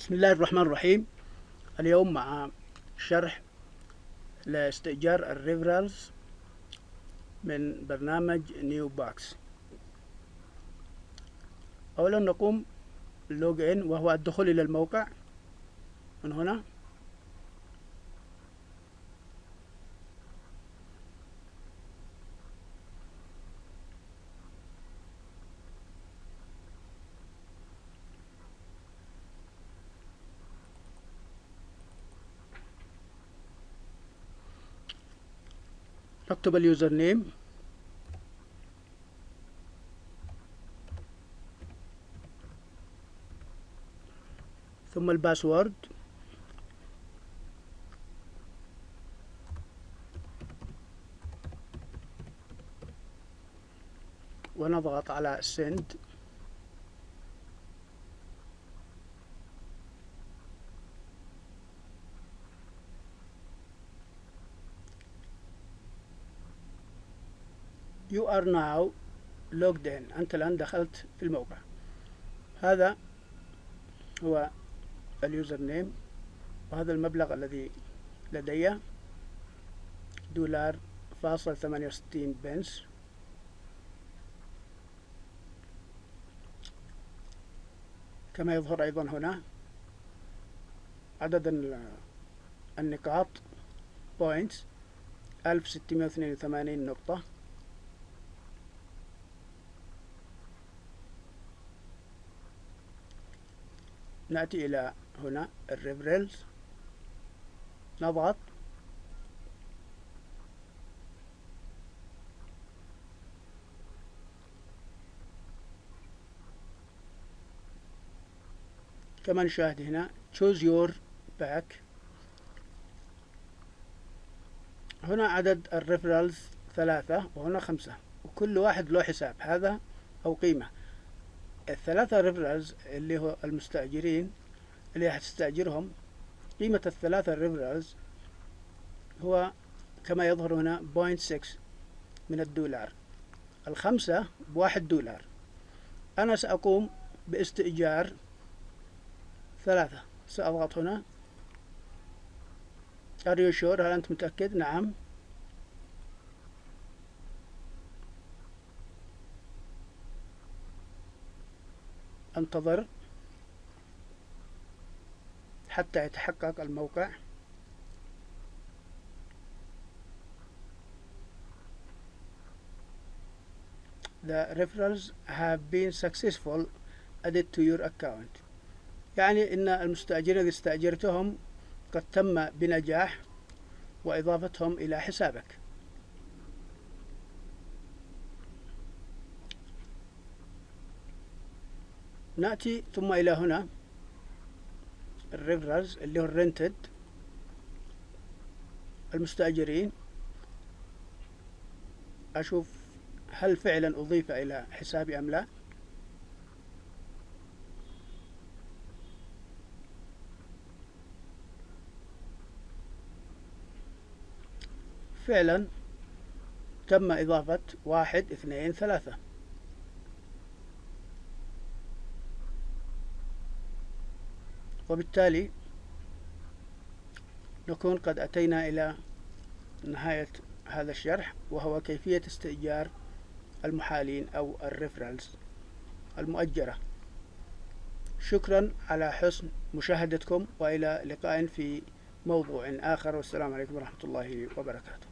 بسم الله الرحمن الرحيم. اليوم مع شرح لاستئجار ال referrals من برنامج NeoBux. أولا نقوم ال login وهو الدخول إلى الموقع. من هنا. نكتب اليوزر نيم ثم الباسورد ونضغط على send. You are now logged in. أنت الآن دخلت في الموقع. هذا هو اليوزر نيم وهذا المبلغ الذي لدي. دولار فاصل ثمانية وستين بنس. كما يظهر أيضا هنا. عدد النقاط. points ألف ستمائة وثمانين نقطة. نأتي إلى هنا ال referrals. نضغط. كما نشاهد هنا choose your pack. هنا عدد ال referrals ثلاثة وهنا خمسة وكل واحد له حساب هذا أو قيمة. الثلاثة referrals اللي هو المستأجرين اللي هتستأجرهم قيمة الثلاثة referrals هو كما يظهر هنا point six من الدولار. الخمسة بواحد دولار. أنا سأقوم باستئجار ثلاثة. سأضغط هنا. Are you sure هل أنت متأكد؟ نعم. انتظر حتى يتحقق الموقع. The referrals have been successful added to your account. يعني إن المستأجرين الذي استأجرتهم قد تم بنجاح وإضافتهم إلى حسابك. نأتي ثم إلى هنا. ال referrals اللي هو ال rented المستأجرين. أشوف هل فعلا أضيف إلى حسابي أم لا. فعلا تم إضافة واحد اثنين ثلاثة. وبالتالي نكون قد أتينا إلى نهاية هذا الشرح وهو كيفية استئجار المحالين أو الريفرالز المؤجرة. شكرا على حسن مشاهدتكم وإلى لقاء في موضوع آخر. والسلام عليكم ورحمة الله وبركاته.